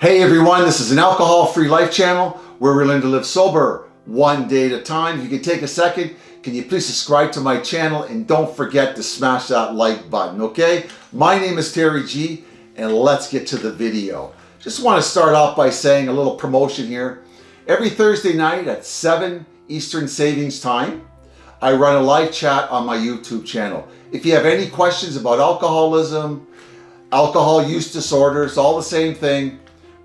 Hey everyone, this is an alcohol-free life channel where we're learning to live sober one day at a time. If you can take a second, can you please subscribe to my channel and don't forget to smash that like button, okay? My name is Terry G and let's get to the video. Just want to start off by saying a little promotion here. Every Thursday night at 7 Eastern Savings Time, I run a live chat on my YouTube channel. If you have any questions about alcoholism, alcohol use disorders, all the same thing,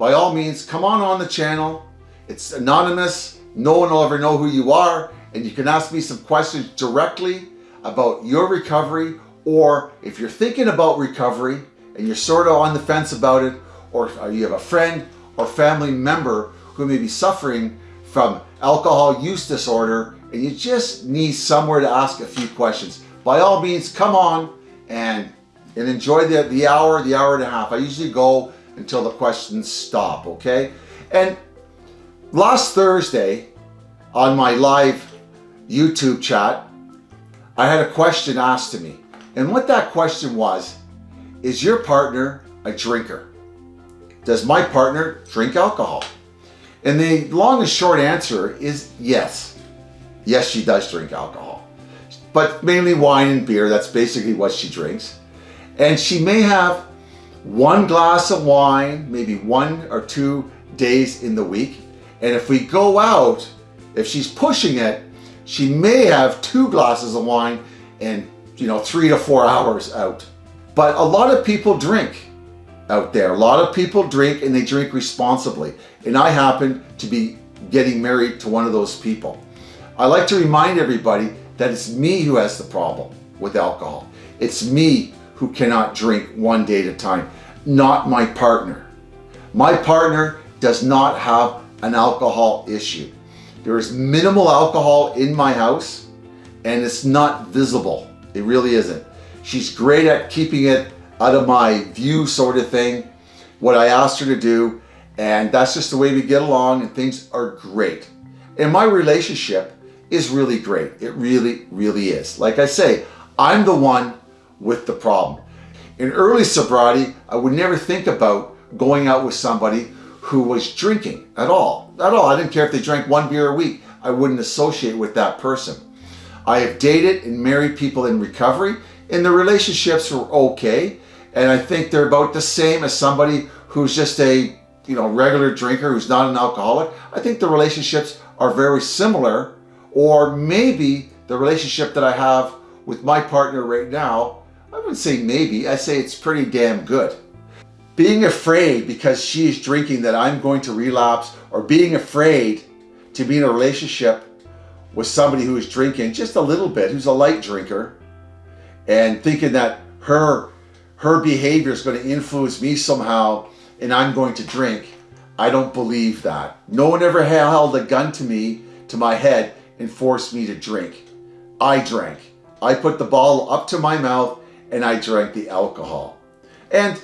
by all means, come on on the channel. It's anonymous. No one will ever know who you are. And you can ask me some questions directly about your recovery or if you're thinking about recovery and you're sort of on the fence about it or uh, you have a friend or family member who may be suffering from alcohol use disorder and you just need somewhere to ask a few questions. By all means, come on and, and enjoy the, the hour, the hour and a half. I usually go until the questions stop, okay? And last Thursday on my live YouTube chat, I had a question asked to me. And what that question was, is your partner a drinker? Does my partner drink alcohol? And the long and short answer is yes. Yes, she does drink alcohol, but mainly wine and beer. That's basically what she drinks. And she may have one glass of wine, maybe one or two days in the week. And if we go out, if she's pushing it, she may have two glasses of wine and you know, three to four hours out. But a lot of people drink out there. A lot of people drink and they drink responsibly. And I happen to be getting married to one of those people. I like to remind everybody that it's me who has the problem with alcohol. It's me who cannot drink one day at a time, not my partner. My partner does not have an alcohol issue. There is minimal alcohol in my house and it's not visible. It really isn't. She's great at keeping it out of my view sort of thing, what I asked her to do, and that's just the way we get along and things are great. And my relationship is really great. It really, really is. Like I say, I'm the one with the problem. In early sobriety, I would never think about going out with somebody who was drinking at all. At all. I didn't care if they drank one beer a week. I wouldn't associate with that person. I have dated and married people in recovery and the relationships were okay. And I think they're about the same as somebody who's just a you know regular drinker who's not an alcoholic. I think the relationships are very similar or maybe the relationship that I have with my partner right now I wouldn't say maybe, I say it's pretty damn good. Being afraid because she is drinking that I'm going to relapse or being afraid to be in a relationship with somebody who is drinking just a little bit, who's a light drinker, and thinking that her, her behavior is going to influence me somehow and I'm going to drink. I don't believe that. No one ever held a gun to me, to my head, and forced me to drink. I drank. I put the bottle up to my mouth and I drank the alcohol. And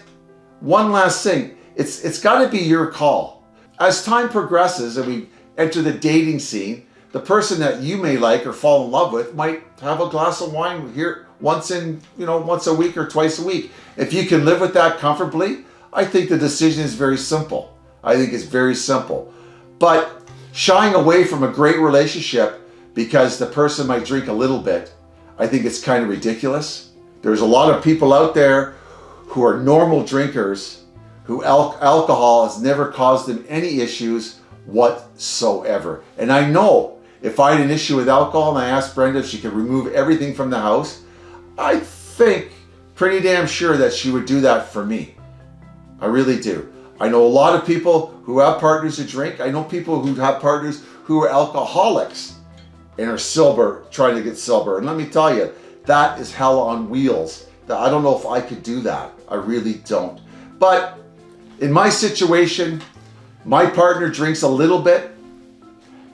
one last thing, it's, it's gotta be your call. As time progresses and we enter the dating scene, the person that you may like or fall in love with might have a glass of wine here once in, you know, once a week or twice a week. If you can live with that comfortably, I think the decision is very simple. I think it's very simple. But shying away from a great relationship because the person might drink a little bit, I think it's kind of ridiculous. There's a lot of people out there who are normal drinkers who al alcohol has never caused them any issues whatsoever. And I know if I had an issue with alcohol and I asked Brenda if she could remove everything from the house, I think pretty damn sure that she would do that for me. I really do. I know a lot of people who have partners who drink. I know people who have partners who are alcoholics and are sober, trying to get sober. And let me tell you, that is hell on wheels. That I don't know if I could do that. I really don't. But in my situation, my partner drinks a little bit.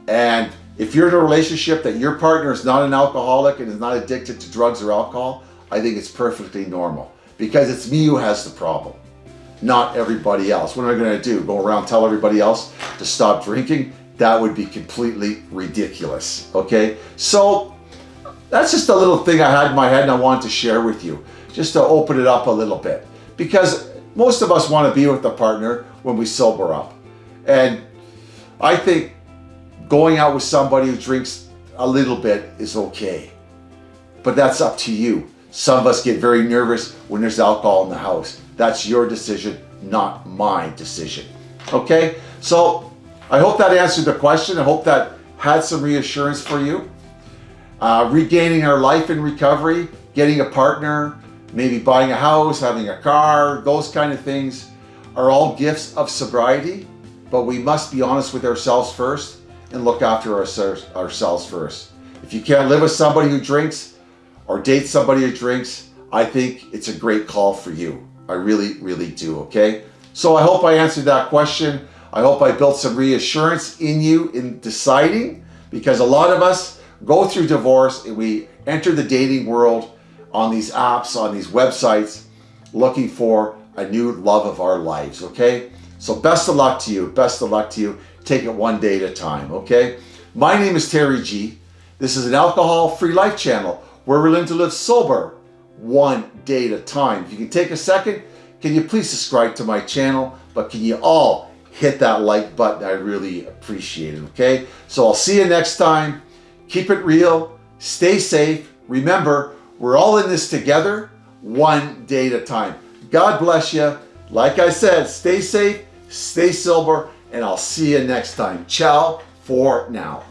And if you're in a relationship that your partner is not an alcoholic and is not addicted to drugs or alcohol, I think it's perfectly normal because it's me who has the problem, not everybody else. What am I going to do? Go around tell everybody else to stop drinking? That would be completely ridiculous. Okay. So that's just a little thing I had in my head and I wanted to share with you, just to open it up a little bit. Because most of us want to be with a partner. when we sober up. And I think going out with somebody who drinks a little bit is okay. But that's up to you. Some of us get very nervous when there's alcohol in the house. That's your decision, not my decision. Okay? So I hope that answered the question. I hope that had some reassurance for you. Uh, regaining our life in recovery, getting a partner, maybe buying a house, having a car, those kind of things are all gifts of sobriety, but we must be honest with ourselves first and look after ourselves first. If you can't live with somebody who drinks or date somebody who drinks, I think it's a great call for you. I really, really do, okay? So I hope I answered that question. I hope I built some reassurance in you in deciding because a lot of us go through divorce and we enter the dating world on these apps, on these websites, looking for a new love of our lives, okay? So best of luck to you. Best of luck to you. Take it one day at a time, okay? My name is Terry G. This is an alcohol-free life channel where we're learning to live sober one day at a time. If you can take a second, can you please subscribe to my channel? But can you all hit that like button? I really appreciate it, okay? So I'll see you next time. Keep it real. Stay safe. Remember, we're all in this together, one day at a time. God bless you. Like I said, stay safe, stay sober, and I'll see you next time. Ciao for now.